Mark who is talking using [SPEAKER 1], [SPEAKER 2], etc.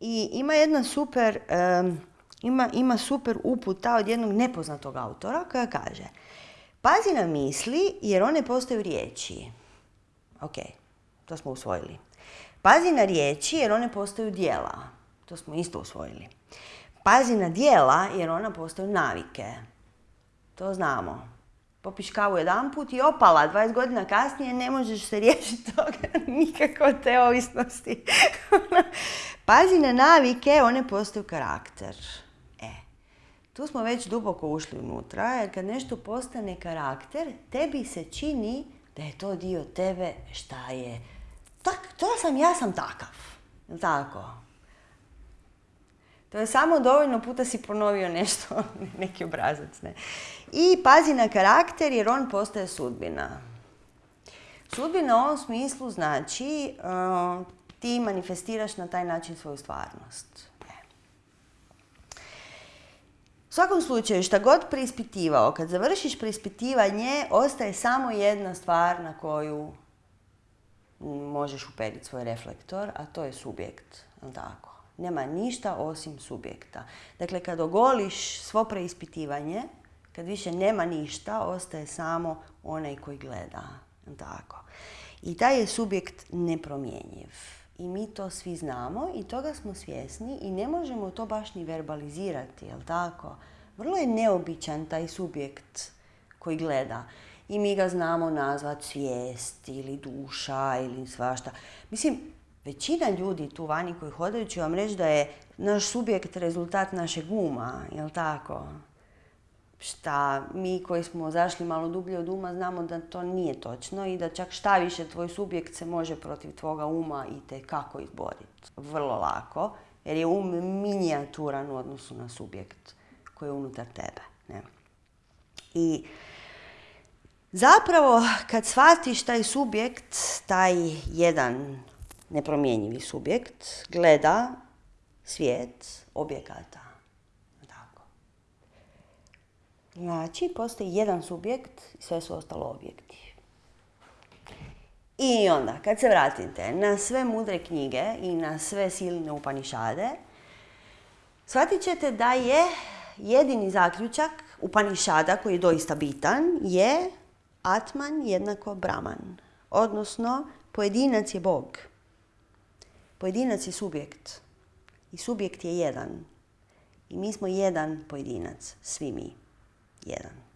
[SPEAKER 1] I ima jedna super, ima, ima super uputa od jednog nepoznatog autora koja kaže Pazi na misli jer one postaju riječi. Ok, to smo usvojili. Pazi na riječi jer one postaju dijela. To smo isto usvojili. Pazi na dijela jer ona postaju navike. To znamo. Popiš kavu jedan put i opala, 20 godina kasnije ne možeš se riješiti toga nikako te ovisnosti. Pazi na navike, one postaju karakter. E, tu smo već duboko ušli unutra, jer kad nešto postane karakter, tebi se čini da je to dio tebe šta je. Tak, to sam, ja sam takav. Tako. To je samo dovoljno puta si ponovio nešto, neki obrazac. Ne? I pazi na karakter jer on postaje sudbina. Sudbina u ovom smislu znači ti manifestiraš na taj način svoju stvarnost. U svakom slučaju, šta god preispitivao, kad završiš preispitivanje, ostaje samo jedna stvar na koju možeš uperiti svoj reflektor, a to je subjekt. Tako. Nema ništa osim subjekta. Dakle, kad ogoliš svo preispitivanje, kad više nema ništa, ostaje samo onaj koji gleda. Tako. I taj je subjekt nepromjenjiv. I mi to svi znamo i toga smo svjesni i ne možemo to baš ni verbalizirati, jel tako? Vrlo je neobičan taj subjekt koji gleda. I mi ga znamo nazvati svijest ili duša ili svašta. Mislim, većina ljudi tu vani koji hodaju će vam reći da je naš subjekt rezultat našeg uma, jel tako? Šta mi koji smo zašli malo dublje od uma znamo da to nije točno i da čak šta više tvoj subjekt se može protiv tvoga uma i te kako izboriti. Vrlo lako, jer je um minijaturan u odnosu na subjekt koji je unutar tebe. Ne? I zapravo kad shvatiš taj subjekt, taj jedan nepromjenjivi subjekt, gleda svijet objekata. Tako. Znači, postoji jedan subjekt i sve su ostalo objekti. I onda, kad se vratite na sve mudre knjige i na sve silne upanišade, shvatit ćete da je jedini zaključak upanišada koji je doista bitan je Atman jednako Brahman. Odnosno, pojedinac je Bog. Pojedinac je subjekt. I subjekt je jedan. I mi smo jedan pojedinac. Svi mi. Jedan.